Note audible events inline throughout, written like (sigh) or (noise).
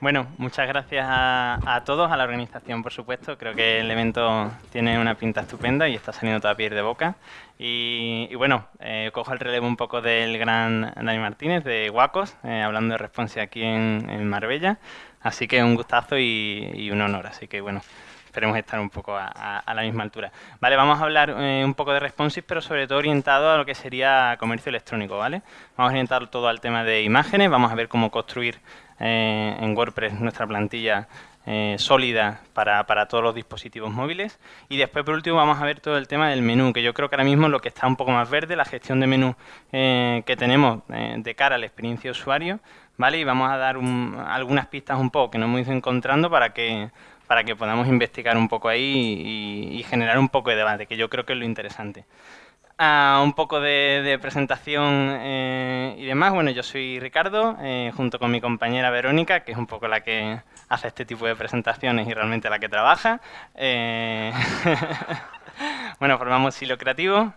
Bueno, muchas gracias a, todos, a la organización, por supuesto. Creo que el evento tiene una pinta estupenda y está saliendo toda piel de boca. Y, bueno, eh, cojo el relevo un poco del gran Dani Martínez de Guacos, eh, hablando de Response aquí en, Marbella. Así que un gustazo y, un honor. Así que bueno, esperemos estar un poco a, la misma altura. Vale, vamos a hablar eh, un poco de Responsive, pero sobre todo orientado a lo que sería comercio electrónico, ¿vale? Vamos a orientar todo al tema de imágenes, vamos a ver cómo construir eh, en WordPress nuestra plantilla eh, sólida para, todos los dispositivos móviles. Y después, por último, vamos a ver todo el tema del menú, que yo creo que ahora mismo lo que está un poco más verde, la gestión de menú eh, que tenemos de cara a la experiencia de usuario, ¿vale? Y vamos a dar algunas pistas un poco que nos hemos ido encontrando para que para que podamos investigar un poco ahí y generar un poco de debate, que yo creo que es lo interesante un poco de, presentación eh, y demás. Bueno, yo soy Ricardo, eh, junto con mi compañera Verónica, que es un poco la que hace este tipo de presentaciones y realmente la que trabaja. Eh, (laughs) bueno, formamos Hilo Creativo.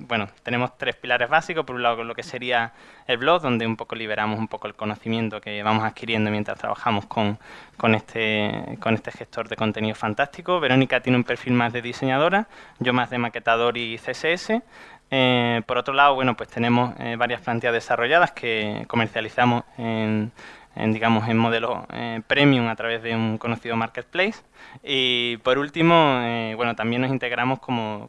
bueno, tenemos tres pilares básicos. Por un lado, lo que sería el blog, donde un poco liberamos un poco el conocimiento que vamos adquiriendo mientras trabajamos con, con, este, con este gestor de contenido fantástico. Verónica tiene un perfil más de diseñadora, yo más de maquetador y CSS. Eh, por otro lado, bueno, pues tenemos eh, varias plantillas desarrolladas que comercializamos en, digamos, en modelo eh, premium a través de un conocido marketplace. Y por último, bueno, también nos integramos como,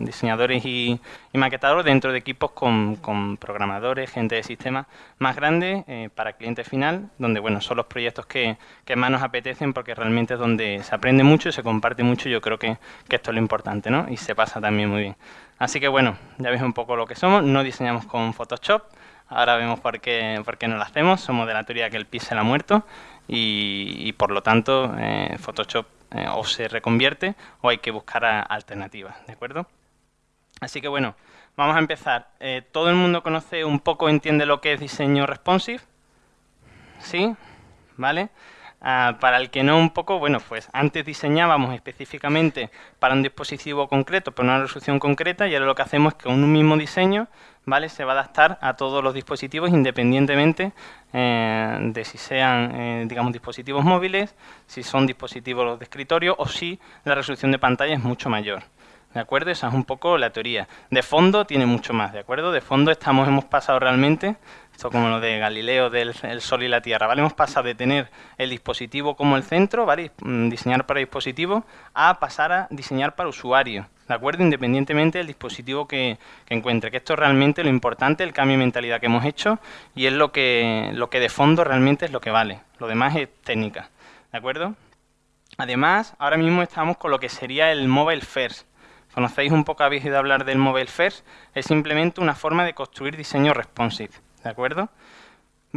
diseñadores y, maquetadores dentro de equipos con, programadores, gente de sistemas más grandes para cliente final, donde, bueno, son los proyectos que, más nos apetecen porque realmente es donde se aprende mucho y se comparte mucho. Yo creo que, que esto es lo importante, ¿no? Y se pasa también muy bien. Así que bueno, ya veis un poco lo que somos. No diseñamos con Photoshop. Ahora vemos por qué, por qué no lo hacemos. Somos de la teoría que el pixel ha muerto y, por lo tanto eh, Photoshop eh, o se reconvierte o hay que buscar alternativas, ¿de acuerdo? Así que bueno, vamos a empezar. Eh, ¿Todo el mundo conoce un poco, entiende lo que es diseño responsive? ¿Sí? ¿Vale? Ah, para el que no un poco, bueno, pues antes diseñábamos específicamente para un dispositivo concreto, para una resolución concreta, y ahora lo que hacemos es que un mismo diseño ¿vale? se va a adaptar a todos los dispositivos independientemente eh, de si sean, eh, digamos, dispositivos móviles, si son dispositivos de escritorio o si la resolución de pantalla es mucho mayor. ¿De acuerdo? Esa es un poco la teoría. De fondo tiene mucho más, ¿de acuerdo? De fondo estamos, hemos pasado realmente esto como lo de Galileo del Sol y la Tierra, ¿vale? Hemos pasado de tener el dispositivo como el centro, ¿vale? Diseñar para dispositivo, a pasar a diseñar para usuario, ¿de acuerdo? Independientemente del dispositivo que, encuentre, que esto es realmente lo importante, el cambio de mentalidad que hemos hecho y es lo que, lo que de fondo realmente es lo que vale. Lo demás es técnica, ¿de acuerdo? Además, ahora mismo estamos con lo que sería el Mobile First. ¿Conocéis un poco, habéis oído hablar del Mobile First? Es simplemente una forma de construir diseño responsive. ¿de acuerdo?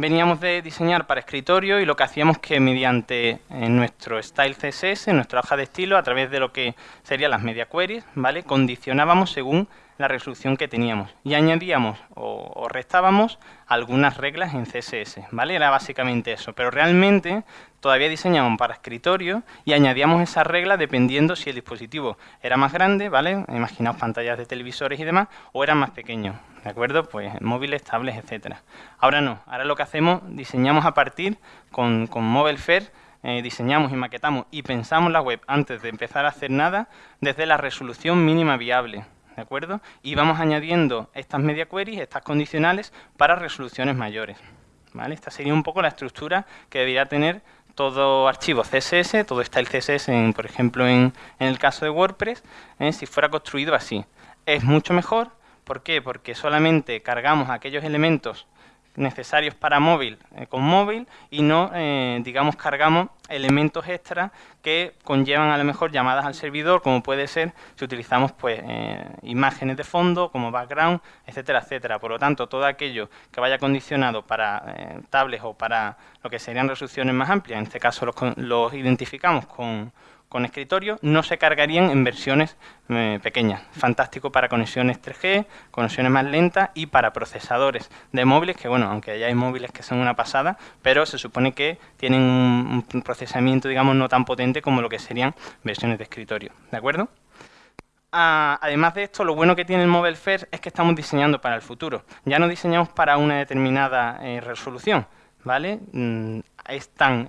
Veníamos de diseñar para escritorio y lo que hacíamos que mediante en nuestro style CSS, en nuestra hoja de estilo, a través de lo que serían las media queries, ¿vale? Condicionábamos según la resolución que teníamos y añadíamos o, restábamos algunas reglas en CSS, ¿vale? Era básicamente eso, pero realmente todavía diseñamos para escritorio y añadíamos esas reglas dependiendo si el dispositivo era más grande, ¿vale? Imaginaos pantallas de televisores y demás, o era más pequeño, ¿de acuerdo? Pues móviles, tablets, etcétera. Ahora no, ahora lo que hacemos, diseñamos a partir con, con Mobile Fair, eh, diseñamos y maquetamos y pensamos la web antes de empezar a hacer nada desde la resolución mínima viable, ¿de acuerdo? Y vamos añadiendo estas media queries, estas condicionales, para resoluciones mayores, ¿vale? Esta sería un poco la estructura que debería tener todo archivo CSS, todo está el CSS, por ejemplo, en, el caso de WordPress, ¿eh? si fuera construido así. Es mucho mejor, ¿por qué? Porque solamente cargamos aquellos elementos necesarios para móvil eh, con móvil y no, eh, digamos, cargamos elementos extras que conllevan a lo mejor llamadas al servidor, como puede ser si utilizamos pues eh, imágenes de fondo como background, etcétera, etcétera. Por lo tanto, todo aquello que vaya condicionado para tablets o para lo que serían resoluciones más amplias, en este caso los identificamos con con escritorio no se cargarían en versiones eh, pequeñas. Fantástico para conexiones 3G, conexiones más lentas y para procesadores de móviles, que bueno, aunque ya hay móviles que son una pasada, pero se supone que tienen un, procesamiento, digamos, no tan potente como lo que serían versiones de escritorio. ¿De acuerdo? Ah, además de esto, lo bueno que tiene el Mobile First es que estamos diseñando para el futuro. Ya no diseñamos para una determinada eh, resolución, ¿vale? Mm, es tan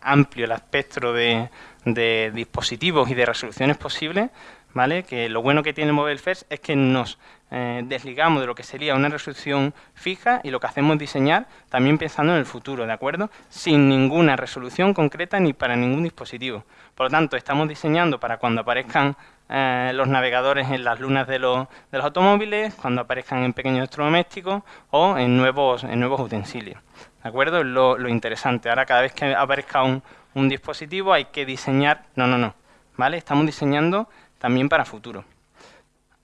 amplio el espectro de, de dispositivos y de resoluciones posibles, ¿vale? Que lo bueno que tiene Mobile First es que nos eh, desligamos de lo que sería una resolución fija y lo que hacemos es diseñar también pensando en el futuro, ¿de acuerdo? Sin ninguna resolución concreta ni para ningún dispositivo. Por lo tanto, estamos diseñando para cuando aparezcan eh, los navegadores en las lunas de los, de los, automóviles, cuando aparezcan en pequeños electrodomésticos o en nuevos, en nuevos utensilios. ¿De acuerdo? Lo, lo interesante. Ahora, cada vez que aparezca un, un dispositivo hay que diseñar... No, no, no. ¿Vale? Estamos diseñando también para futuro.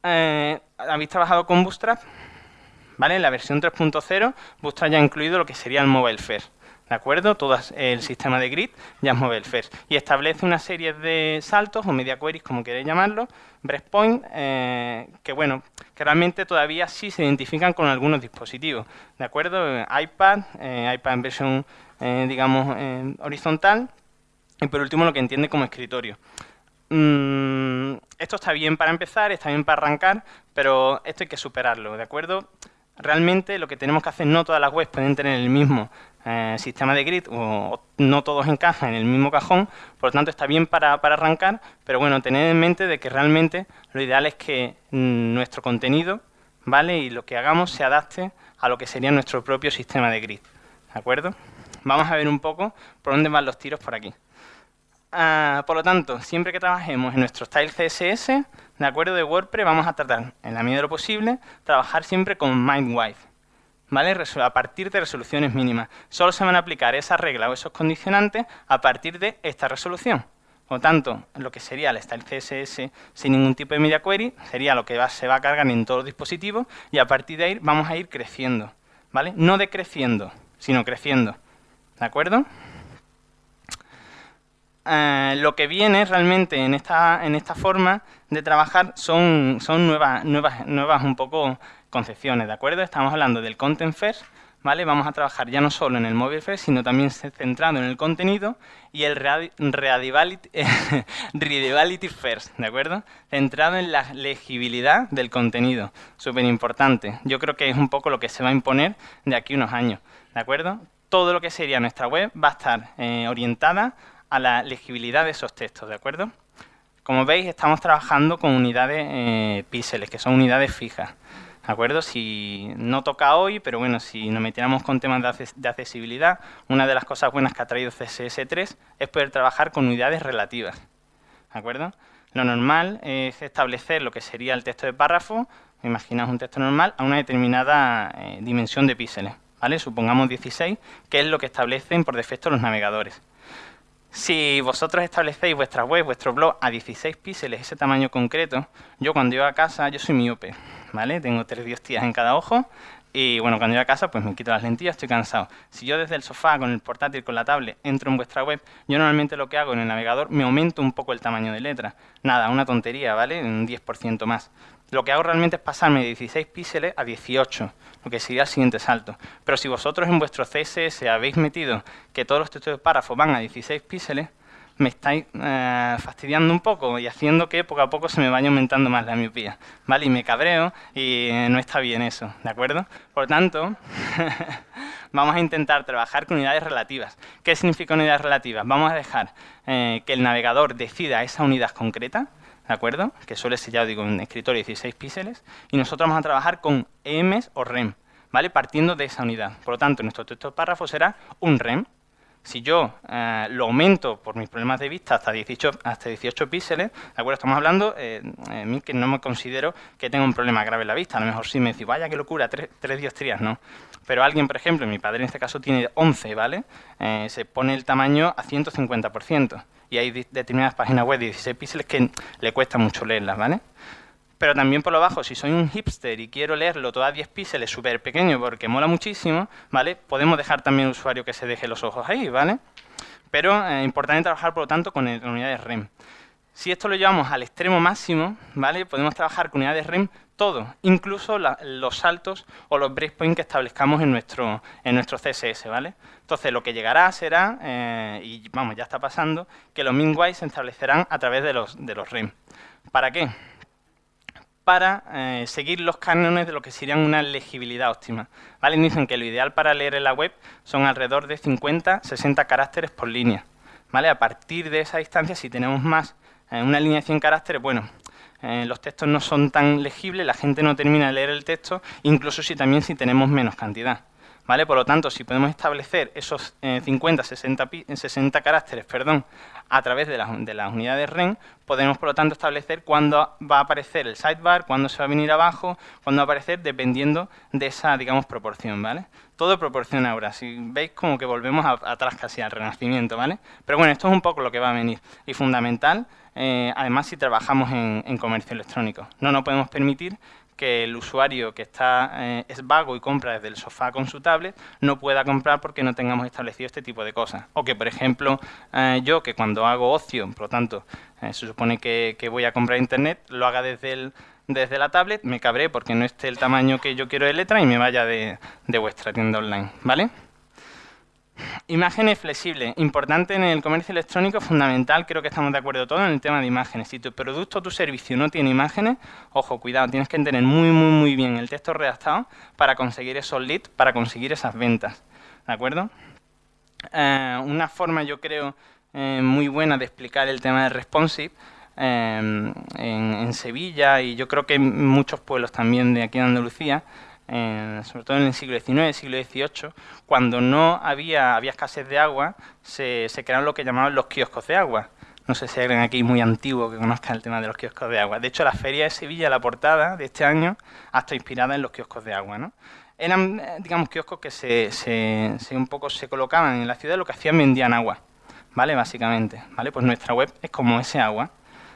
Eh, ¿Habéis trabajado con Bootstrap? ¿Vale? La versión 3.0, Bootstrap ya ha incluido lo que sería el Mobile First. ¿De acuerdo? Todo el sistema de grid ya es Mobile First. Y establece una serie de saltos, o media queries, como queréis llamarlo, breakpoint, eh, que bueno, que realmente todavía sí se identifican con algunos dispositivos. ¿De acuerdo? iPad, eh, iPad en versión, digamos, horizontal, y por último lo que entiende como escritorio. Mm, esto está bien para empezar, está bien para arrancar, pero esto hay que superarlo, ¿de acuerdo? Realmente lo que tenemos que hacer, no todas las webs pueden tener el mismo eh, sistema de grid o, no todos encajan en el mismo cajón, por lo tanto está bien para, para, arrancar, pero bueno, tened en mente de que realmente lo ideal es que mm, nuestro contenido, ¿vale? Y lo que hagamos se adapte a lo que sería nuestro propio sistema de grid, ¿de acuerdo? Vamos a ver un poco por dónde van los tiros por aquí. Ah, por lo tanto, siempre que trabajemos en nuestro style CSS, de acuerdo de WordPress, vamos a tratar, en la medida de lo posible, trabajar siempre con MindWife, ¿vale? A partir de resoluciones mínimas. Solo se van a aplicar esas reglas o esos condicionantes a partir de esta resolución. Por lo tanto, lo que sería el style CSS sin ningún tipo de media query sería lo que se va a cargar en todos los dispositivos y a partir de ahí vamos a ir creciendo, ¿vale? No decreciendo, sino creciendo, ¿de acuerdo? Eh, lo que viene realmente en esta, en esta forma de trabajar son, son nuevas, nuevas, nuevas un poco concepciones, ¿de acuerdo? Estamos hablando del Content First, ¿vale? Vamos a trabajar ya no solo en el Mobile First, sino también centrado en el contenido y el Readability, readability (laughs) First, ¿de acuerdo? Centrado en la legibilidad del contenido, súper importante. Yo creo que es un poco lo que se va a imponer de aquí unos años, ¿de acuerdo? Todo lo que sería nuestra web va a estar eh, orientada a la legibilidad de esos textos, ¿de acuerdo? Como veis, estamos trabajando con unidades eh, píxeles, que son unidades fijas, ¿de acuerdo? Si no toca hoy, pero bueno, si nos metiéramos con temas de, accesibilidad, una de las cosas buenas que ha traído CSS3 es poder trabajar con unidades relativas, ¿de acuerdo? Lo normal es establecer lo que sería el texto de párrafo, imaginaos un texto normal, a una determinada eh, dimensión de píxeles, Supongamos 16, que es lo que establecen por defecto los navegadores. Si vosotros establecéis vuestra web, vuestro blog a 16 píxeles, ese tamaño concreto, yo cuando llego a casa, yo soy miope, ¿vale? Tengo tres diostías en cada ojo y bueno, cuando llego a casa pues me quito las lentillas, estoy cansado. Si yo desde el sofá, con el portátil, con la tablet, entro en vuestra web, yo normalmente lo que hago en el navegador, me aumento un poco el tamaño de letra. Nada, una tontería, ¿vale? Un 10% más. Lo que hago realmente es pasarme de 16 píxeles a 18, lo que sería el siguiente salto. Pero si vosotros en vuestro CSS habéis metido que todos los textos de párrafo van a 16 píxeles, me estáis eh, fastidiando un poco y haciendo que poco a poco se me vaya aumentando más la miopía, ¿vale? Y me cabreo y no está bien eso, ¿de acuerdo? Por tanto, (laughs) vamos a intentar trabajar con unidades relativas. ¿Qué significa unidades relativas? Vamos a dejar eh, que el navegador decida esa unidad concreta, ¿de acuerdo? Que suele ser, ya digo, un escritorio de 16 píxeles, y nosotros vamos a trabajar con EMs o REM, ¿vale? Partiendo de esa unidad. Por lo tanto, nuestro texto párrafo será un REM. Si yo eh, lo aumento por mis problemas de vista hasta 18, hasta 18 píxeles, ¿de acuerdo? Estamos hablando, eh, eh mí que no me considero que tenga un problema grave en la vista. A lo mejor sí me decís, vaya, qué locura, tres, tres diostrías, ¿no? Pero alguien, por ejemplo, mi padre en este caso tiene 11, ¿vale? Eh, se pone el tamaño a 150% y hay determinadas páginas web de 16 píxeles que le cuesta mucho leerlas, ¿vale? Pero también por lo bajo, si soy un hipster y quiero leerlo todo a 10 píxeles súper pequeño porque mola muchísimo, ¿vale? Podemos dejar también al usuario que se deje los ojos ahí, ¿vale? Pero es eh, importante trabajar, por lo tanto, con, unidades REM. Si esto lo llevamos al extremo máximo, ¿vale? Podemos trabajar con unidades REM todo, incluso los saltos o los breakpoints que establezcamos en nuestro, en nuestro CSS, ¿vale? Entonces, lo que llegará será, eh, y vamos, ya está pasando, que los minwise se establecerán a través de los, de los REM. ¿Para qué? para eh, seguir los cánones de lo que serían una legibilidad óptima. ¿vale? Dicen que lo ideal para leer en la web son alrededor de 50-60 caracteres por línea. ¿vale? A partir de esa distancia, si tenemos más, una 100 caracteres, bueno, eh, los textos no son tan legibles, la gente no termina de leer el texto, incluso si también si tenemos menos cantidad. ¿Vale? Por lo tanto, si podemos establecer esos 50, 60, 60 caracteres perdón, a través de, de, las unidades REN, podemos, por lo tanto, establecer cuándo va a aparecer el sidebar, cuándo se va a venir abajo, cuándo va a aparecer, dependiendo de esa, digamos, proporción, ¿vale? Todo proporciona ahora. Si veis, como que volvemos atrás casi al renacimiento, ¿vale? Pero bueno, esto es un poco lo que va a venir. Y fundamental, eh, además, si trabajamos en, en comercio electrónico. No nos podemos permitir que el usuario que está eh, es vago y compra desde el sofá con su tablet no pueda comprar porque no tengamos establecido este tipo de cosas. O que, por ejemplo, eh, yo que cuando hago ocio, por lo tanto, eh, se supone que, voy a comprar internet, lo haga desde, el, desde la tablet, me cabré porque no esté el tamaño que yo quiero de letra y me vaya de, de vuestra tienda online, ¿vale? Imágenes flexibles, importante en el comercio electrónico, fundamental, creo que estamos de acuerdo todos en el tema de imágenes. Si tu producto o tu servicio no tiene imágenes, ojo, cuidado, tienes que entender muy, muy, muy bien el texto redactado para conseguir esos leads, para conseguir esas ventas, ¿de acuerdo? Eh, una forma, yo creo, eh, muy buena de explicar el tema de responsive eh, en, en Sevilla y yo creo que en muchos pueblos también de aquí en Andalucía, sobre todo en el siglo XIX, siglo XVIII, cuando no había, había escasez de agua, se, crearon lo que llamaban los kioscos de agua. No sé si hay alguien aquí muy antiguo que conozca el tema de los kioscos de agua. De hecho, la Feria de Sevilla, la portada de este año, hasta inspirada en los kioscos de agua. ¿no? Eran, eh, digamos, kioscos que se, un poco se colocaban en la ciudad, lo que hacían vendían agua, ¿vale? Básicamente, ¿vale? Pues nuestra web es como ese agua.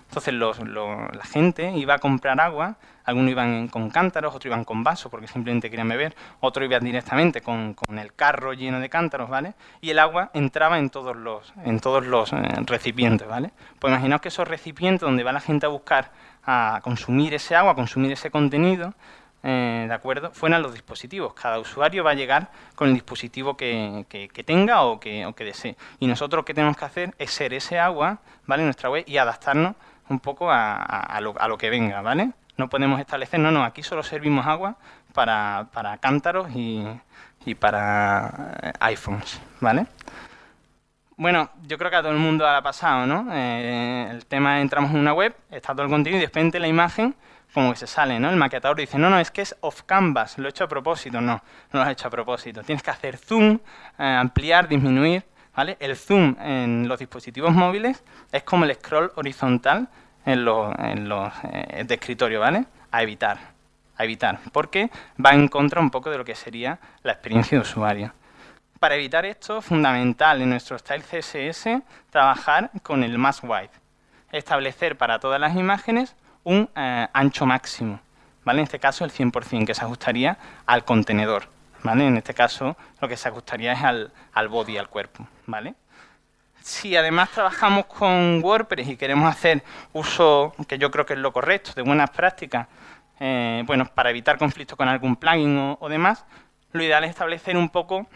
Entonces la gente iba a comprar agua, algunos iban con cántaros, otros iban con vasos porque simplemente querían beber, otros iban directamente con, el carro lleno de cántaros, ¿vale? Y el agua entraba en todos los, en todos los eh, recipientes, ¿vale? Pues imaginaos que esos recipientes donde va la gente a buscar a consumir ese agua, a consumir ese contenido, eh, ¿de acuerdo? Fueran los dispositivos. Cada usuario va a llegar con el dispositivo que, tenga o que, que desee. Y nosotros lo que tenemos que hacer es ser ese agua, ¿vale? En nuestra web y adaptarnos un poco a, lo, que venga, ¿vale? No podemos establecer, no, no, aquí solo servimos agua para, cántaros y, para eh, iPhones, ¿vale? Bueno, yo creo que a todo el mundo ha pasado, ¿no? Eh, el tema, entramos en una web, está todo el contenido y de la imagen como que se sale, ¿no? El maquetador dice, no, no, es que es off canvas, lo he hecho a propósito. No, no lo has hecho a propósito. Tienes que hacer zoom, eh, ampliar, disminuir, el zoom en los dispositivos móviles es como el scroll horizontal en los, eh, de escritorio, ¿vale? A evitar, a evitar, porque va en contra un poco de lo que sería la experiencia de usuario. Para evitar esto, fundamental en nuestro style CSS trabajar con el mask wide. Establecer para todas las imágenes un eh, ancho máximo, ¿vale? En este caso el 100%, que se ajustaría al contenedor. En este caso, lo que se ajustaría es al, al body, al cuerpo, ¿vale? Si además trabajamos con WordPress y queremos hacer uso, que yo creo que es lo correcto, de buenas prácticas, eh, bueno, para evitar conflictos con algún plugin o, demás, lo ideal es establecer un poco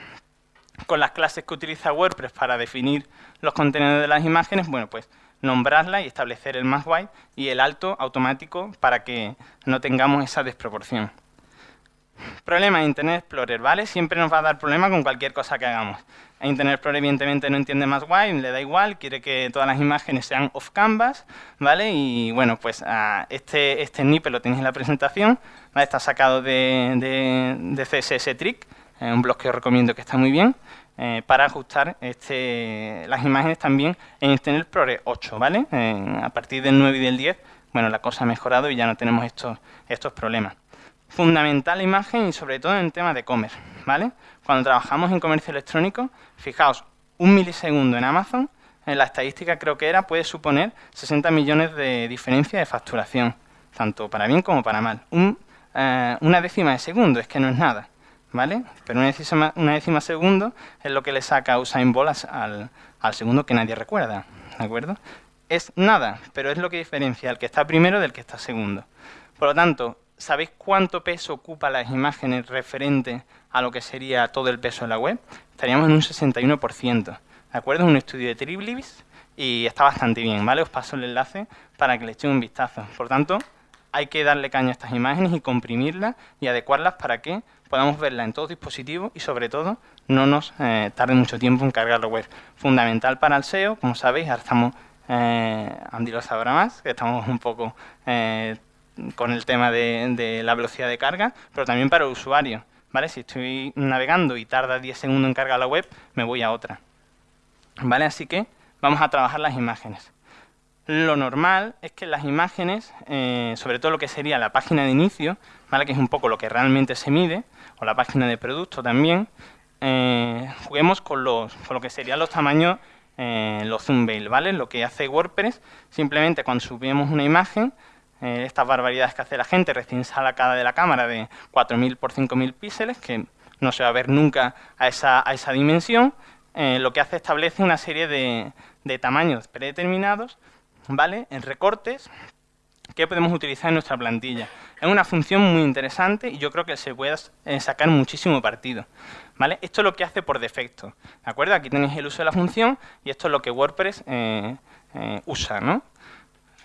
con las clases que utiliza WordPress para definir los contenidos de las imágenes, bueno, pues nombrarla y establecer el más wide y el alto automático para que no tengamos esa desproporción. Problema de Internet Explorer, ¿vale? Siempre nos va a dar problema con cualquier cosa que hagamos. Internet Explorer evidentemente no entiende más wide, le da igual, quiere que todas las imágenes sean off canvas, ¿vale? Y bueno, pues este, este snippet lo tenéis en la presentación, está sacado de, de, CSS Trick, eh, un blog que os recomiendo que está muy bien, eh, para ajustar este, las imágenes también en Internet Explorer 8, ¿vale? a partir del 9 y del 10, bueno, la cosa ha mejorado y ya no tenemos estos, estos problemas fundamental la imagen y sobre todo en el tema de e-commerce, ¿vale? Cuando trabajamos en comercio electrónico, fijaos, un milisegundo en Amazon, en la estadística creo que era, puede suponer 60 millones de diferencia de facturación, tanto para bien como para mal. Eh, una décima de segundo, es que no es nada, ¿vale? Pero una décima, una décima segundo es lo que le saca Usain Bolt al, al segundo que nadie recuerda, ¿de acuerdo? Es nada, pero es lo que diferencia al que está primero del que está segundo. Por lo tanto, ¿Sabéis cuánto peso ocupa las imágenes referente a lo que sería todo el peso de la web? Estaríamos en un 61%. ¿De acuerdo? Es un estudio de Triblibis y está bastante bien, ¿vale? Os paso el enlace para que le echéis un vistazo. Por tanto, hay que darle caña a estas imágenes y comprimirlas y adecuarlas para que podamos verlas en todos dispositivos y sobre todo no nos eh, tarde mucho tiempo en cargar la web. Fundamental para el SEO, como sabéis, ahora estamos, eh, Andy lo sabrá más, que estamos un poco eh, con el tema de, la velocidad de carga, pero también para el usuario. ¿vale? Si estoy navegando y tarda 10 segundos en cargar la web, me voy a otra. ¿vale? Así que vamos a trabajar las imágenes. Lo normal es que las imágenes, eh, sobre todo lo que sería la página de inicio, ¿vale? que es un poco lo que realmente se mide, o la página de producto también, eh, juguemos con, los, con lo que serían los tamaños, eh, los zoom ¿vale? Lo que hace WordPress, simplemente cuando subimos una imagen, eh, estas barbaridades que hace la gente recién sacada de la cámara de 4.000 por 5.000 píxeles, que no se va a ver nunca a esa, a esa dimensión, eh, lo que hace establece una serie de, de tamaños predeterminados, ¿vale? En recortes que podemos utilizar en nuestra plantilla. Es una función muy interesante y yo creo que se puede eh, sacar muchísimo partido. ¿vale? Esto es lo que hace por defecto. ¿de acuerdo? Aquí tenéis el uso de la función y esto es lo que WordPress usa. ¿no?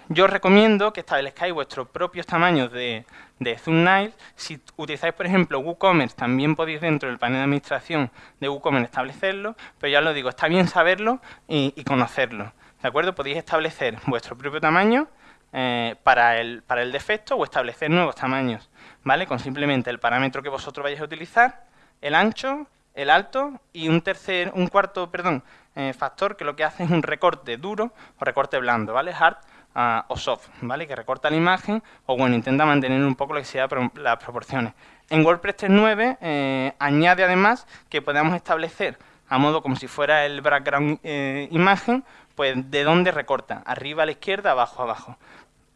Yo recomiendo que establezcáis vuestros propios tamaños de, de thumbnail. Si utilizáis, por ejemplo, WooCommerce, también podéis dentro del panel de administración de WooCommerce establecerlo, pero ya os lo digo, está bien saberlo y, conocerlo. ¿De acuerdo? Podéis establecer vuestro propio tamaño eh, para, el, para el defecto o establecer nuevos tamaños, ¿vale? Con simplemente el parámetro que vosotros vayáis a utilizar, el ancho, el alto y un tercer, un cuarto, perdón, eh, factor que lo que hace es un recorte duro o recorte blando, ¿vale? Hard o soft, ¿vale? Que recorta la imagen o, bueno, intenta mantener un poco lo que las proporciones. En WordPress 3.9 eh, añade además que podamos establecer a modo como si fuera el background eh, imagen, pues de dónde recorta, arriba a la izquierda, abajo abajo.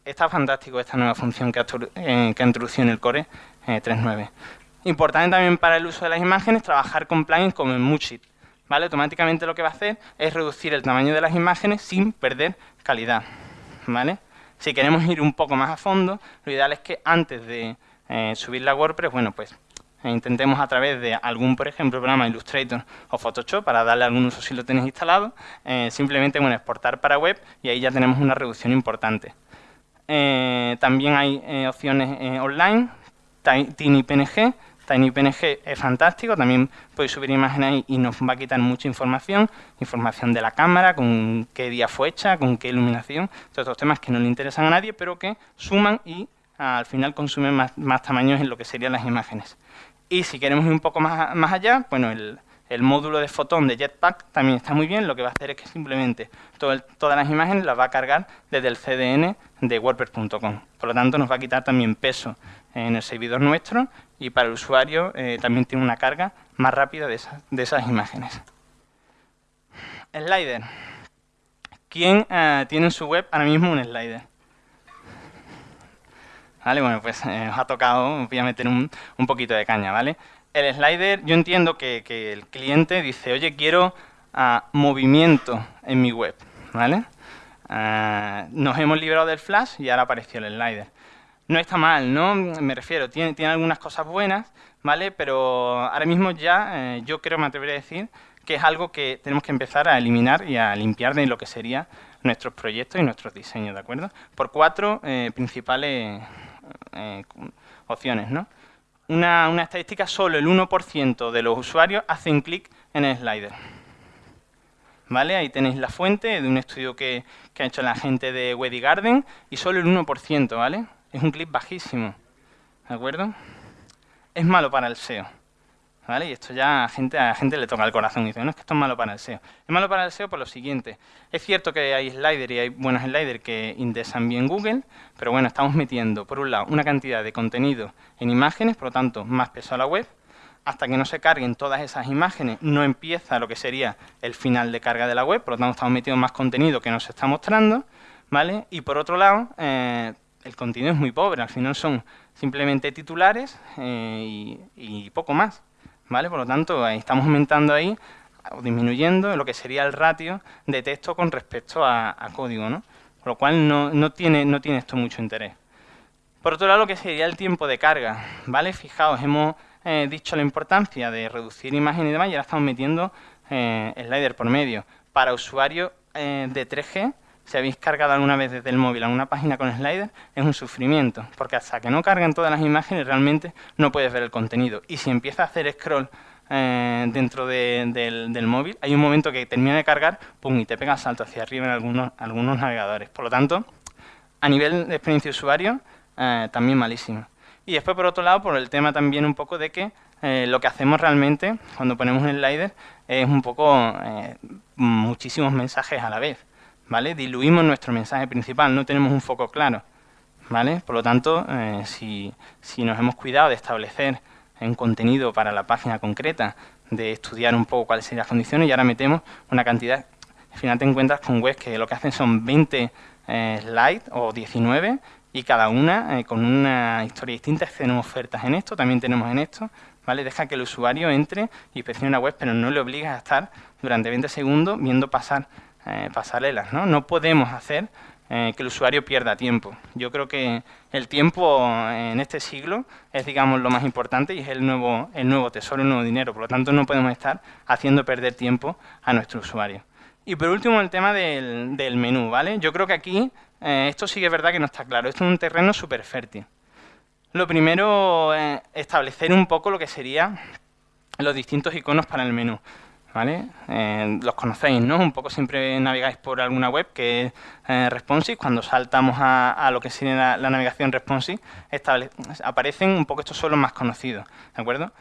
Está fantástico esta nueva función que ha, eh, introducido en el Core 3.9. Importante también para el uso de las imágenes trabajar con plugins como en Moodshit. ¿vale? Automáticamente lo que va a hacer es reducir el tamaño de las imágenes sin perder calidad. ¿Vale? Si queremos ir un poco más a fondo, lo ideal es que antes de eh, subir la WordPress, bueno, pues eh, intentemos a través de algún, por ejemplo, programa Illustrator o Photoshop, para darle algún uso si lo tenéis instalado, eh, simplemente bueno, exportar para web y ahí ya tenemos una reducción importante. también hay opciones online, TinyPNG, TinyPNG es fantástico, también podéis subir imágenes ahí y nos va a quitar mucha información, información de la cámara, con qué día fue hecha, con qué iluminación, todos estos temas que no le interesan a nadie, pero que suman y al final consumen más, tamaños en lo que serían las imágenes. Y si queremos ir un poco más, más allá, bueno, el, módulo de fotón de Jetpack también está muy bien, lo que va a hacer es que simplemente todas las imágenes las va a cargar desde el CDN de WordPress.com. Por lo tanto, nos va a quitar también peso en el servidor nuestro y para el usuario eh, también tiene una carga más rápida de, esas imágenes. Slider. ¿Quién eh, tiene en su web ahora mismo un slider? Vale, bueno, pues eh, os ha tocado, voy a meter un, poquito de caña, ¿vale? El slider, yo entiendo que, el cliente dice, oye, quiero ah, movimiento en mi web, ¿vale? Ah, nos hemos librado del flash y ahora apareció el slider no está mal, ¿no? Me refiero, tiene, tiene algunas cosas buenas, ¿vale? Pero ahora mismo ya eh, yo creo, me atrevería a decir, que es algo que tenemos que empezar a eliminar y a limpiar de lo que serían nuestros proyectos y nuestros diseños, ¿de acuerdo? Por cuatro eh, principales eh, opciones, ¿no? Una, estadística, solo el 1% de los usuarios hacen clic en el slider. ¿Vale? Ahí tenéis la fuente de un estudio que, que ha hecho la gente de Weddy Garden y solo el 1%, ¿vale? Es un clip bajísimo, ¿de acuerdo? Es malo para el SEO, ¿vale? Y esto ya a gente, a gente le toca el corazón y dice, no, es que esto es malo para el SEO. Es malo para el SEO por lo siguiente, es cierto que hay sliders y hay buenos sliders que indexan bien Google, pero bueno, estamos metiendo, por un lado, una cantidad de contenido en imágenes, por lo tanto, más peso a la web, hasta que no se carguen todas esas imágenes, no empieza lo que sería el final de carga de la web, por lo tanto estamos metiendo más contenido que nos está mostrando, ¿vale? Y por otro lado, eh, el contenido es muy pobre, al final son simplemente titulares eh, y, poco más, ¿vale? Por lo tanto, estamos aumentando ahí o disminuyendo lo que sería el ratio de texto con respecto a, código, ¿no? Por lo cual no, tiene, no tiene esto mucho interés. Por otro lado, lo que sería el tiempo de carga, ¿vale? Fijaos, hemos eh, dicho la importancia de reducir imagen y demás y ahora estamos metiendo eh, slider por medio. Para usuarios de 3G si habéis cargado alguna vez desde el móvil a una página con slider, es un sufrimiento, porque hasta que no carguen todas las imágenes realmente no puedes ver el contenido. Y si empieza a hacer scroll eh, dentro del, móvil, hay un momento que termina de cargar, pum, y te pega salto hacia arriba en algunos, algunos navegadores. Por lo tanto, a nivel de experiencia de usuario, eh, también malísimo. Y después, por otro lado, por el tema también un poco de que eh, lo que hacemos realmente cuando ponemos un slider es un poco muchísimos mensajes a la vez. Diluimos nuestro mensaje principal, no tenemos un foco claro, ¿vale? Por lo tanto, si, si, nos hemos cuidado de establecer un contenido para la página concreta, de estudiar un poco cuáles serían las condiciones y ahora metemos una cantidad. Al final te encuentras con webs que lo que hacen son 20 eh, slides o 19 y cada una eh, con una historia distinta. Tenemos ofertas en esto, también tenemos en esto. ¿vale? Deja que el usuario entre y inspeccione una web, pero no le obligas a estar durante 20 segundos viendo pasar eh, pasarelas. ¿no? no podemos hacer eh, que el usuario pierda tiempo. Yo creo que el tiempo en este siglo es, digamos, lo más importante y es el nuevo, el nuevo tesoro, el nuevo dinero. Por lo tanto, no podemos estar haciendo perder tiempo a nuestro usuario. Y por último, el tema del, menú, ¿vale? Yo creo que aquí eh, esto sí que es verdad que no está claro. Esto es un terreno súper fértil. Lo primero, es establecer un poco lo que serían los distintos iconos para el menú. ¿Vale? Eh, los conocéis, ¿no? Un poco siempre navegáis por alguna web que es eh, responsive. Cuando saltamos a, lo que sería la, navegación responsive, aparecen un poco estos son los más conocidos, ¿de acuerdo?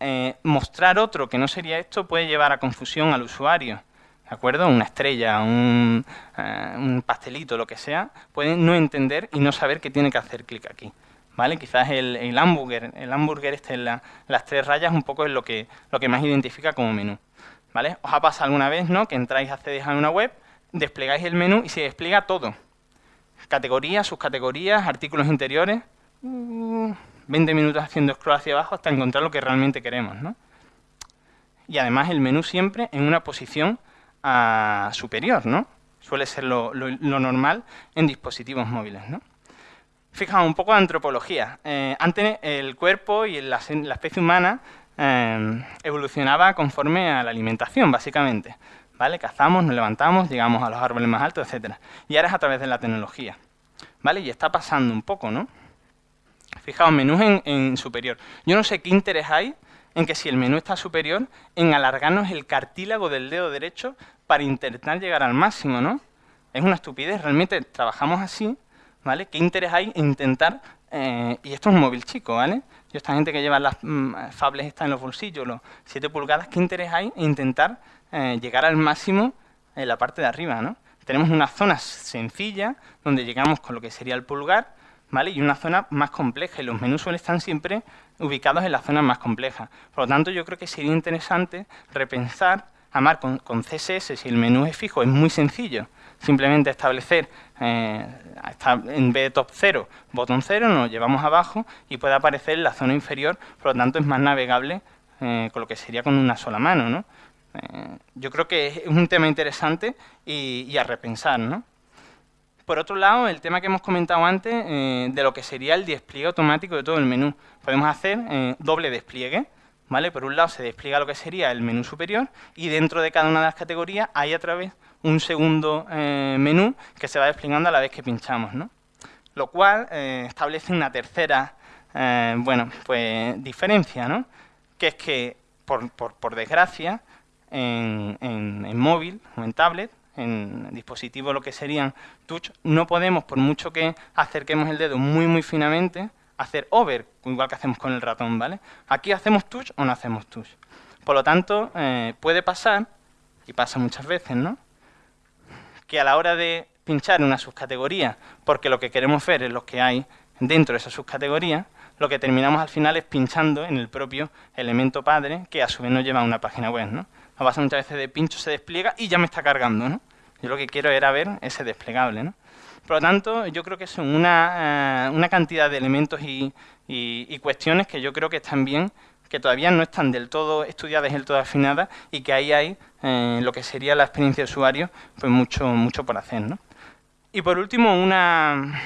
Eh, mostrar otro que no sería esto puede llevar a confusión al usuario, ¿de acuerdo? Una estrella, un, un pastelito, lo que sea, puede no entender y no saber que tiene que hacer clic aquí. ¿Vale? Quizás el, el el hamburger este en las tres rayas un poco es lo que, lo que más identifica como menú. Os ha pasado alguna vez, ¿no? Que entráis, accedéis a una web, desplegáis el menú y se despliega todo. Categorías, subcategorías, artículos interiores. 20 mm, minutos haciendo scroll hacia abajo hasta encontrar lo que realmente queremos, ¿no? Y además el menú siempre en una posición ah, superior, ¿no? Suele ser lo, normal en dispositivos móviles, ¿no? Fijaos, un poco de antropología. Eh, antes el cuerpo y la especie humana Em, evolucionaba conforme a la alimentación, básicamente. ¿Vale? Cazamos, nos levantamos, llegamos a los árboles más altos, etcétera. Y ahora es a través de la tecnología. ¿Vale? Y está pasando un poco, ¿no? Fijaos, menús en, superior. Yo no sé qué interés hay en que si el menú está superior, en alargarnos el cartílago del dedo derecho para intentar llegar al máximo, ¿no? Es una estupidez, realmente trabajamos así, ¿vale? ¿Qué interés hay en intentar, eh, y esto es un móvil chico, ¿vale? Yo esta gente que lleva las mm, fables está en los bolsillos, los 7 pulgadas, ¿qué interés hay en intentar eh, llegar al máximo en la parte de arriba? ¿no? Tenemos una zona sencilla donde llegamos con lo que sería el pulgar, ¿vale? Y una zona más compleja, y los menús suelen estar siempre ubicados en la zona más compleja. Por lo tanto, yo creo que sería interesante repensar, amar con, con CSS, si el menú es fijo, es muy sencillo, simplemente establecer eh, en vez de top 0, botón 0, nos llevamos abajo y puede aparecer la zona inferior, por lo tanto es más navegable eh, con lo que sería con una sola mano. ¿no? Eh, yo creo que es un tema interesante y, a repensar. ¿no? Por otro lado, el tema que hemos comentado antes de lo que sería el despliegue automático de todo el menú. Podemos hacer doble despliegue, ¿vale? Por un lado se despliega lo que sería el menú superior y dentro de cada una de las categorías hay a través un segundo eh, menú que se va desplegando a la vez que pinchamos, ¿no? Lo cual eh, establece una tercera, eh, bueno, pues diferencia, ¿no? Que es que, por, desgracia, en, en, móvil o en tablet, en dispositivos lo que serían touch, no podemos, por mucho que acerquemos el dedo muy, muy finamente, hacer over, igual que hacemos con el ratón, ¿vale? Aquí hacemos touch o no hacemos touch. Por lo tanto, puede pasar, y pasa muchas veces, ¿no? Que a la hora de pinchar una subcategoría, porque lo que queremos ver es lo que hay dentro de esa subcategoría, lo que terminamos al final es pinchando en el propio elemento padre, que a su vez nos lleva a una página web, ¿no? A base muchas veces de pincho se despliega y ya me está cargando, ¿no? Yo lo que quiero era ver ese desplegable, ¿no? Por lo tanto, yo creo que son una, eh, cantidad de elementos y, y, cuestiones que yo creo que están bien que todavía no están del todo estudiadas del todo afinadas y que ahí hay eh, lo que sería la experiencia de usuario, pues mucho, mucho por hacer. ¿no? Y por último, una,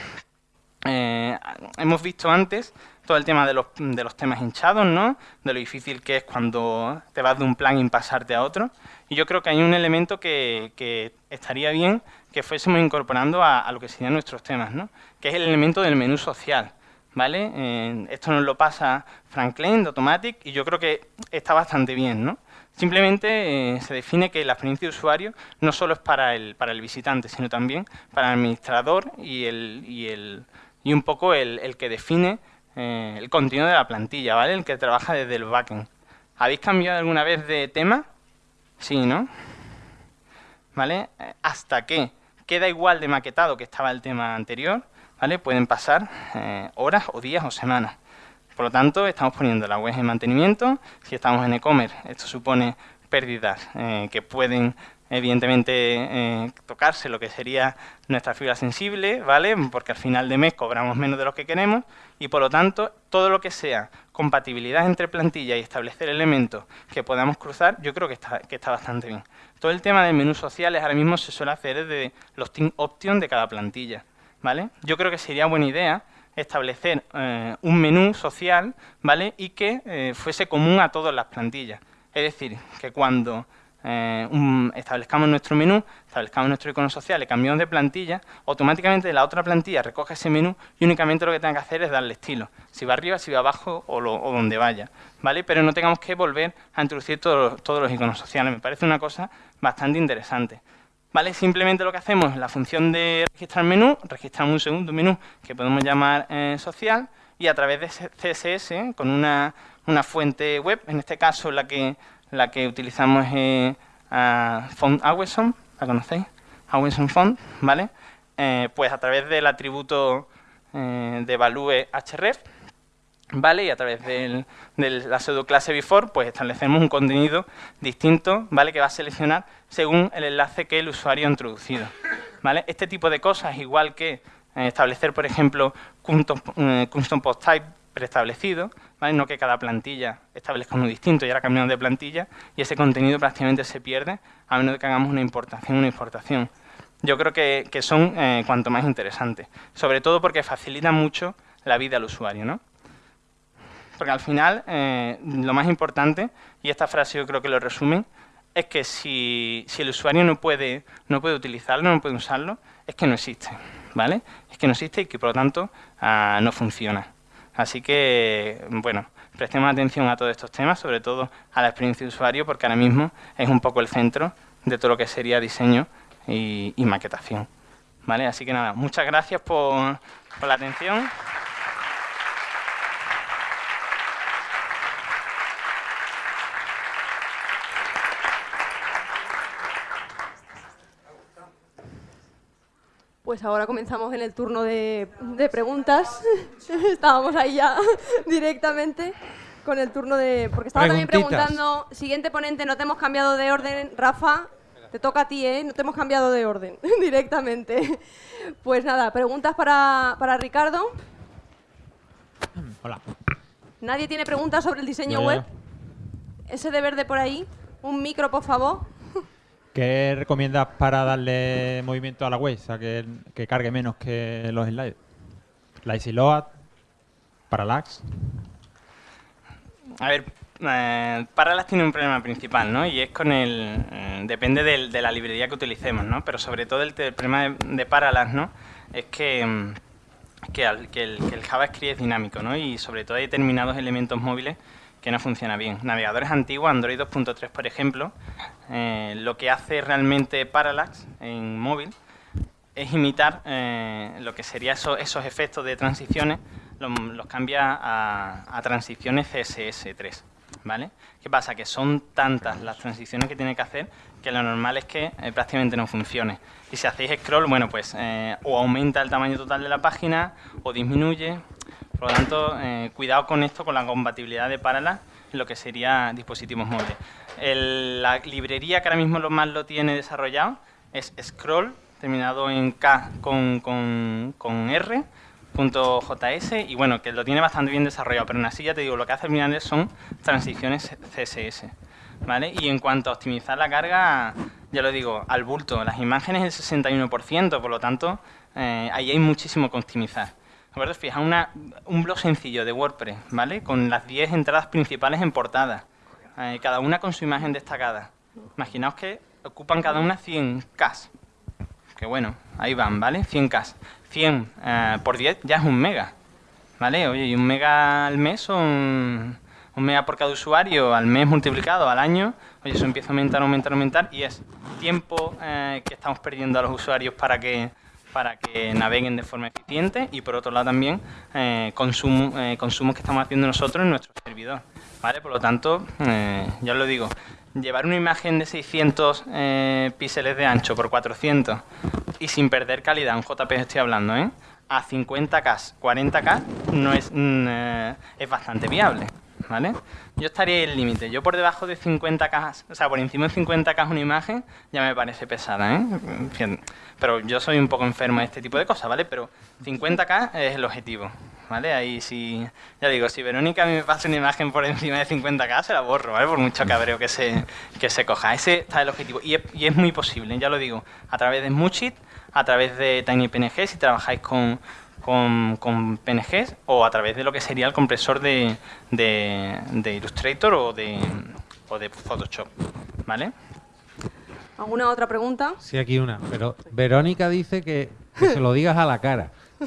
eh, hemos visto antes todo el tema de los, de los temas hinchados, ¿no? De lo difícil que es cuando te vas de un plugin pasarte a otro. Y yo creo que hay un elemento que, que estaría bien que fuésemos incorporando a, lo que serían nuestros temas, ¿no? Que es el elemento del menú social, ¿vale? Eh, esto nos lo pasa Franklin de Automatic y yo creo que está bastante bien, ¿no? Simplemente eh, se define que la experiencia de usuario no solo es para el, para el visitante, sino también para el administrador y, el, y, el, y un poco el, que define eh, el contenido de la plantilla, ¿vale? El que trabaja desde el backend. ¿Habéis cambiado alguna vez de tema? Sí, ¿no? ¿Vale? Hasta que queda igual de maquetado que estaba el tema anterior, Pueden pasar eh, horas o días o semanas. Por lo tanto, estamos poniendo la web en mantenimiento. Si estamos en e-commerce, esto supone pérdidas que pueden evidentemente eh, tocarse lo que sería nuestra fibra sensible, ¿vale? Porque al final de mes cobramos menos de lo que queremos y por lo tanto todo lo que sea compatibilidad entre plantilla y establecer elementos que podamos cruzar, yo creo que está, que está bastante bien. Todo el tema de menús sociales ahora mismo se suele hacer desde los team options de cada plantilla, ¿vale? Yo creo que sería buena idea establecer eh, un menú social, ¿vale? Y que eh, fuese común a todas las plantillas. Es decir, que cuando eh, establezcamos nuestro menú, establezcamos nuestro icono social, le cambiamos de plantilla, automáticamente la otra plantilla recoge ese menú y únicamente lo que tenga que hacer es darle estilo, si va arriba, si va abajo o, donde vaya, ¿vale? Pero no tengamos que volver a introducir todos los iconos sociales, me parece una cosa bastante interesante. ¿Vale? Simplemente lo que hacemos es la función de registrar menú, registramos un segundo menú que podemos llamar eh, social y a través de CSS, con una, una fuente web, en este caso la que la que utilizamos es uh, Font Aweson, ¿la conocéis? Aweson Font, ¿vale? Eh, pues a través del atributo eh, de value href, ¿vale? Y a través de la pseudo clase before, pues establecemos un contenido distinto, ¿vale? Que va a seleccionar según el enlace que el usuario ha introducido, ¿vale? Este tipo de cosas, igual que eh, establecer, por ejemplo, custom, custom post type preestablecido, no que cada plantilla establezca uno distinto y ahora cambiamos de plantilla y ese contenido prácticamente se pierde a menos que hagamos una importación una exportación. Yo creo que, son eh, cuanto más interesantes, sobre todo porque facilitan mucho la vida al usuario. ¿no? Porque al final, eh, lo más importante, y esta frase yo creo que lo resumen, es que si, el usuario no puede, no puede utilizarlo, no puede usarlo, es que no existe, ¿vale? Es que no existe y que por lo tanto ah, no funciona. Así que, bueno, prestemos atención a todos estos temas, sobre todo a la experiencia de usuario, porque ahora mismo es un poco el centro de todo lo que sería diseño y, maquetación. ¿Vale? Así que nada, muchas gracias por, por la atención. Pues ahora comenzamos en el turno de, preguntas. (laughs) Estábamos ahí ya (laughs) directamente con el turno de... Porque estaba también preguntando, siguiente ponente, no te hemos cambiado de orden, Rafa, te toca a ti, ¿eh? No te hemos cambiado de orden (laughs) directamente. Pues nada, preguntas para, para Ricardo. Hola. ¿Nadie tiene preguntas sobre el diseño web? Ese de verde por ahí. Un micro, por favor. ¿Qué recomiendas para darle movimiento a la web? O sea, que, cargue menos que los slides. Lazy load, parallax. A ver, eh, Parallax tiene un problema principal, ¿no? Y es con el... Eh, depende de la librería que utilicemos, ¿no? Pero sobre todo el, problema de, Parallax, ¿no? Es que, mm, que, el, que, el, JavaScript es dinámico, ¿no? Y sobre todo hay determinados elementos móviles que no funciona bien. Navegadores antiguos, Android 2.3 por ejemplo, eh, lo que hace realmente Parallax en móvil es imitar eh, lo que serían esos, efectos de transiciones, los, cambia a, transiciones CSS3. ¿Vale? ¿Qué pasa? Que son tantas las transiciones que tiene que hacer que lo normal es que eh, prácticamente no funcione. Y si hacéis scroll, bueno, pues o aumenta el tamaño total de la página o disminuye, por lo tanto, eh, cuidado con esto, con la compatibilidad de Parallax en lo que sería dispositivos móviles. la librería que ahora mismo lo más lo tiene desarrollado es Scroll, terminado en K con, con, R, .js y bueno, que lo tiene bastante bien desarrollado, pero en así ya te digo, lo que hace final son transiciones CSS, ¿vale? Y en cuanto a optimizar la carga, ya lo digo, al bulto, las imágenes el 61%, por lo tanto, eh, ahí hay muchísimo que optimizar. Acuerdo? Fija una, un blog sencillo de WordPress, ¿vale? Con las 10 entradas principales en portada, eh, cada una con su imagen destacada. Imaginaos que ocupan cada una 100K. Que bueno, ahí van, ¿vale? 100K. 100 eh, por 10 ya es un mega, ¿vale? Oye, y un mega al mes son un mega por cada usuario al mes multiplicado al año, oye, eso empieza a aumentar, aumentar, aumentar y es tiempo eh, que estamos perdiendo a los usuarios para que para que naveguen de forma eficiente y por otro lado también eh, eh, consumos que estamos haciendo nosotros en nuestro servidor. ¿vale? Por lo tanto, eh, ya os lo digo, llevar una imagen de 600 píxeles de ancho por 400 y sin perder calidad, un JPG estoy hablando, ¿eh? a 50K, 40K no es, mm, es bastante viable. ¿vale? Yo estaría en el límite. Yo por debajo de 50 cajas, o sea, por encima de 50 cajas una imagen, ya me parece pesada, ¿eh? Pero yo soy un poco enfermo de este tipo de cosas, ¿vale? Pero 50k es el objetivo, ¿vale? Ahí sí, ya digo, si Verónica a mí me pasa una imagen por encima de 50k, se la borro, ¿vale? Por mucho cabreo que se, que se coja. Ese está el objetivo. Y es, y es muy posible, ya lo digo, a través de Smoochit, a través de TinyPNG, si trabajáis con, con, con, PNGs o a través de lo que sería el compresor de, de, Illustrator o de, o de Photoshop, ¿vale? ¿Alguna otra pregunta? Sí, aquí una. Pero Verónica dice que, se lo digas a la cara. (laughs)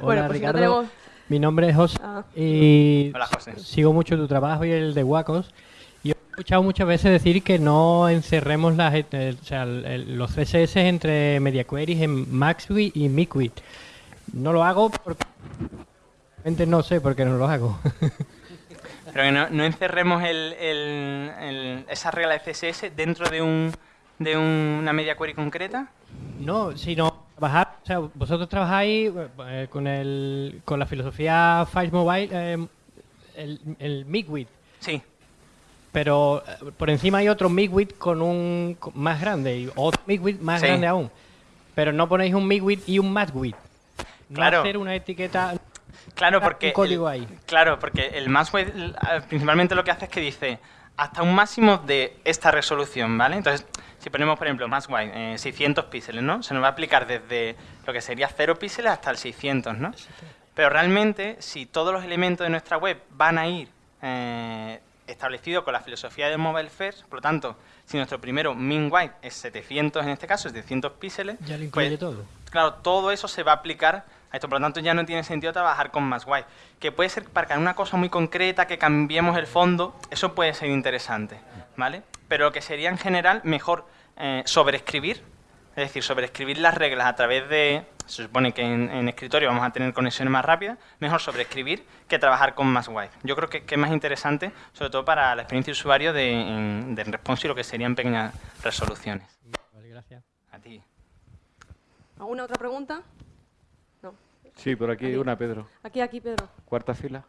Hola, pues Ricardo. Mi nombre es José ah. y Hola, José. sigo mucho tu trabajo y el de Wacos escuchado muchas veces decir que no encerremos las, eh, o sea, los CSS entre media queries en MaxWit y MiQuit. No lo hago porque no sé por qué no lo hago. (laughs) Pero que no, encerremos el, esa regla de CSS dentro de, un, de una media query concreta. No, sino trabajar, o sea, vosotros trabajáis eh, con, el, con la filosofía Files Mobile, eh, el, el MiQuit. Sí pero eh, por encima hay otro MIGWIT con un más grande y otro MIGWIT más grande aún. Pero no ponéis un MIGWIT y un MATWIT. No claro. hacer una etiqueta Claro, porque un código ahí. Claro, porque el MATWIT principalmente lo que hace es que dice hasta un máximo de esta resolución, ¿vale? Entonces, si ponemos, por ejemplo, más eh, 600 píxeles, ¿no? Se nos va a aplicar desde lo que sería 0 píxeles hasta el 600, ¿no? Pero realmente, si todos los elementos de nuestra web van a ir eh, establecido con la filosofía de Mobile First, por lo tanto, si nuestro primero min white es 700 en este caso, es 700 píxeles, ya lo incluye pues, todo. Claro, todo eso se va a aplicar a esto, por lo tanto ya no tiene sentido trabajar con más white. Que puede ser para una cosa muy concreta, que cambiemos el fondo, eso puede ser interesante, ¿vale? Pero lo que sería en general mejor eh, sobreescribir es decir, sobreescribir las reglas a través de... Se supone que en, escritorio vamos a tener conexiones más rápidas. Mejor sobreescribir que trabajar con más wide. Yo creo que, es más interesante, sobre todo para la experiencia de usuario de, en, de response y lo que serían pequeñas resoluciones. Vale, gracias. A ti. ¿Alguna otra pregunta? No. Sí, por aquí, una, Pedro. Aquí, aquí, Pedro. Cuarta fila.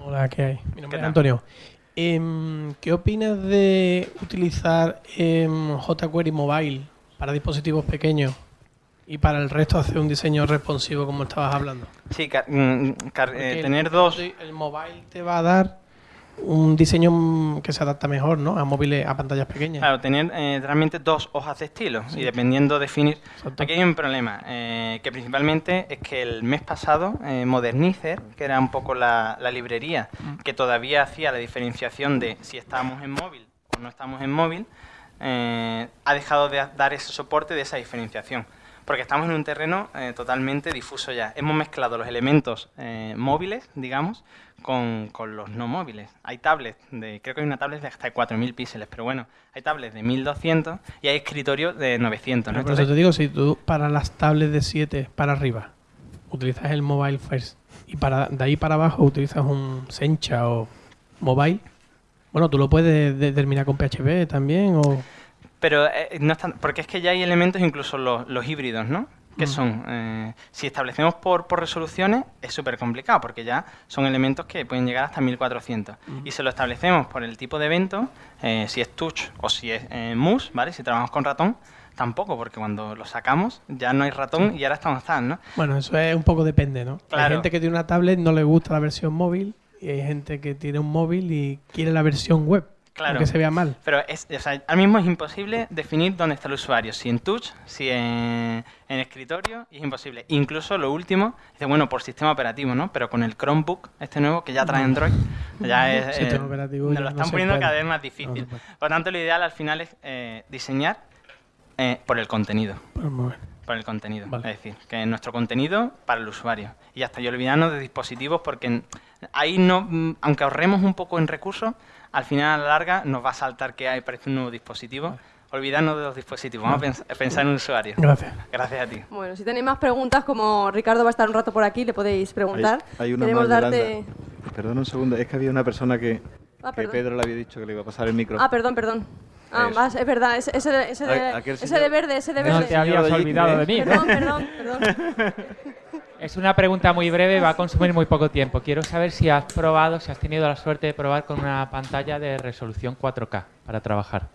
Hola, ¿qué hay? Mi nombre es Antonio. Em, ¿Qué opinas de utilizar em, jQuery Mobile para dispositivos pequeños y para el resto hacer un diseño responsivo como estabas hablando? Sí, mm, eh, tener dos... El mobile te va a dar un diseño que se adapta mejor ¿no? a móviles, a pantallas pequeñas. Claro, tener eh, realmente dos hojas de estilo y dependiendo definir... Aquí hay un problema, eh, que principalmente es que el mes pasado eh, Modernizer, que era un poco la, librería mm. que todavía hacía la diferenciación de si estábamos en móvil o no estamos en móvil, ha dejado de dar ese soporte de esa diferenciación porque estamos en un terreno totalmente difuso ya. Hemos mezclado los elementos móviles, digamos, con, con, los no móviles. Hay tablets, de, creo que hay una tablet de hasta 4.000 píxeles, pero bueno, hay tablets de 1.200 y hay escritorios de 900. ¿no? Por eso te digo, si tú para las tablets de 7 para arriba utilizas el mobile first y para de ahí para abajo utilizas un Sencha o mobile, bueno, tú lo puedes determinar con PHP también o... Pero eh, no están, porque es que ya hay elementos, incluso los, los híbridos, ¿no? Que son, eh, si establecemos por, por resoluciones, es súper complicado, porque ya son elementos que pueden llegar hasta 1400. Y si lo establecemos por el tipo de evento, eh, si es touch o si es eh, mus, ¿vale? Si trabajamos con ratón, tampoco, porque cuando lo sacamos ya no hay ratón y ahora estamos tan, ¿no? Bueno, eso es un poco depende, ¿no? Hay gente que tiene una tablet no le gusta la versión móvil y hay gente que tiene un móvil y quiere la versión web. Claro. que se vea mal. Pero es, o sea, ahora mismo es imposible definir dónde está el usuario, si en touch, si en, escritorio, y es imposible. Incluso lo último, dice, bueno, por sistema operativo, ¿no? Pero con el Chromebook, este nuevo, que ya trae Android, ya es... (laughs) Eh, nos lo están poniendo cada vez más difícil. por lo tanto, lo ideal al final es eh, diseñar eh, por el contenido. Pues por el contenido. Es decir, que nuestro contenido para el usuario. Y hasta yo olvidarnos de dispositivos porque ahí no, mm, aunque ahorremos un poco en recursos, al final a la larga nos va a saltar que hay, parece un nuevo dispositivo. Olvidarnos de los dispositivos, vamos a pensar en un usuario. Gracias. Gracias a ti. Bueno, si tenéis más preguntas, como Ricardo va a estar un rato por aquí, le podéis preguntar. Hay, una Queremos darte... Perdón un segundo, es que había una persona que, ah, que Pedro le había dicho que le iba a pasar el micro. Ah, perdón, perdón. Ah, más, es verdad, ese, ese, de, ese, de, ese de verde, ese de verde. No te habías olvidado de mí. Perdón, perdón, perdón. (laughs) Es una pregunta muy breve, va a consumir muy poco tiempo. Quiero saber si has probado, si has tenido la suerte de probar con una pantalla de resolución 4K para trabajar.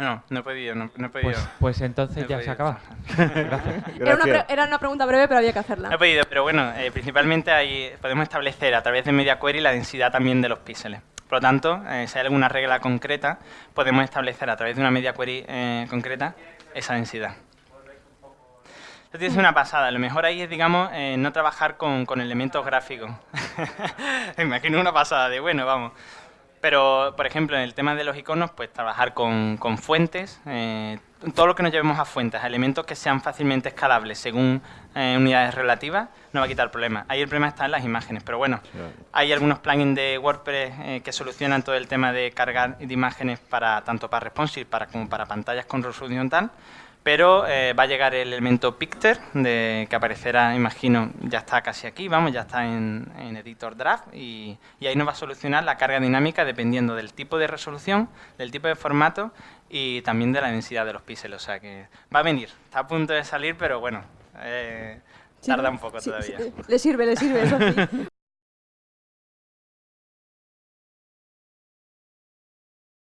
No, no he podido, no, he podido. Pues, pues entonces ya se acaba. (laughs) Gracias. Era, una era, una pregunta breve, pero había que hacerla. No he podido, pero bueno, eh, principalmente ahí podemos establecer a través de Media Query la densidad también de los píxeles. Por lo tanto, eh, si hay alguna regla concreta, podemos establecer a través de una media query eh, concreta esa densidad. Esto tiene una pasada. Lo mejor ahí es, digamos, eh, no trabajar con, con elementos gráficos. (laughs) Imagino una pasada de, bueno, vamos. Pero, por ejemplo, en el tema de los iconos, pues trabajar con, con fuentes, eh, todo lo que nos llevemos a fuentes, a elementos que sean fácilmente escalables según eh, unidades relativas, no va a quitar problema. Ahí el problema está en las imágenes, pero bueno, hay algunos plugins de WordPress eh, que solucionan todo el tema de cargar de imágenes para tanto para responsive para, como para pantallas con resolución tal, pero eh, va a llegar el elemento Picter, de, que aparecerá, imagino, ya está casi aquí, vamos, ya está en, Editor Draft, y, ahí nos va a solucionar la carga dinámica dependiendo del tipo de resolución, del tipo de formato y también de la densidad de los píxeles, o sea que va a venir, está a punto de salir, pero bueno, eh, tarda un poco todavía. le sirve, le sirve, eso sí. (laughs)